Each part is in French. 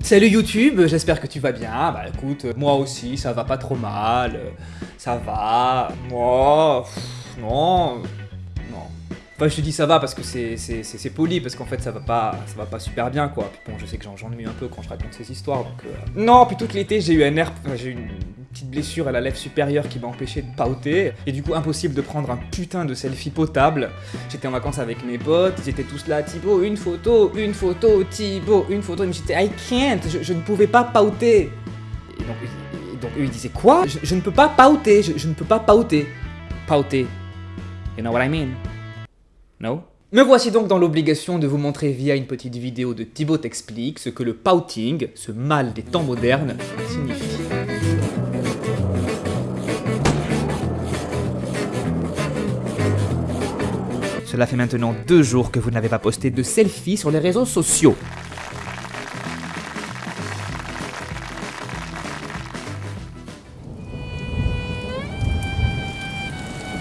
Salut YouTube, j'espère que tu vas bien. Bah écoute, moi aussi, ça va pas trop mal. Ça va. Moi, non. Non. Enfin, je te dis ça va parce que c'est- poli, parce qu'en fait, ça va pas ça va pas super bien, quoi. Puis bon, je sais que j'en- j'ennuie un peu quand je raconte ces histoires, donc... euh, Non, puis tout l'été, j'ai eu un enfin, j'ai eu petite blessure à la lèvre supérieure qui m'a empêché de pauter. Et du coup, impossible de prendre un putain de selfie potable. J'étais en vacances avec mes potes, ils étaient tous là, Thibaut, une photo, une photo, Thibaut, une photo. Et me j'étais, I can't, je, ne pouvais pas pauter. Et donc, eux, ils disaient, quoi? Je, ne peux pas pauter, je, ne peux pas pauter. Pauter. You know what I mean? No? Me voici donc dans l'obligation de vous montrer via une petite vidéo de Thibaut t'explique ce que le pouting, ce mal des temps modernes, signifie. Cela fait maintenant deux jours que vous n'avez pas posté de selfie sur les réseaux sociaux.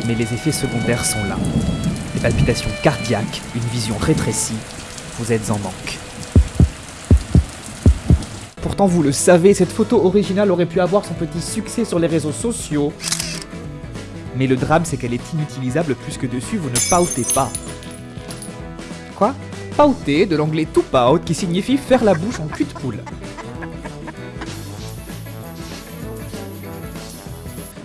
Mais les effets secondaires sont là. Des palpitations cardiaques, une vision rétrécie, vous êtes en manque. Pourtant vous le savez, cette photo originale aurait pu avoir son petit succès sur les réseaux sociaux. Mais le drame c'est qu'elle est inutilisable puisque dessus vous ne pautez pas. Quoi? Pauter de l'anglais to pout qui signifie faire la bouche en cul de poule.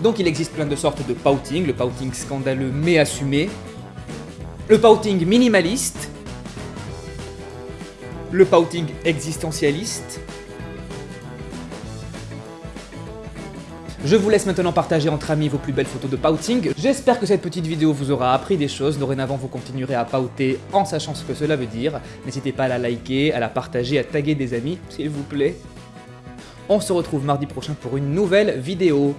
Donc il existe plein de sortes de pouting, le pouting scandaleux mais assumé, le pouting minimaliste, le pouting existentialiste. Je vous laisse maintenant partager entre amis vos plus belles photos de pouting. J'espère que cette petite vidéo vous aura appris des choses. Dorénavant, vous continuerez à pouter en sachant ce que cela veut dire. N'hésitez pas à la liker, à la partager, à taguer des amis, s'il vous plaît. On se retrouve mardi prochain pour une nouvelle vidéo.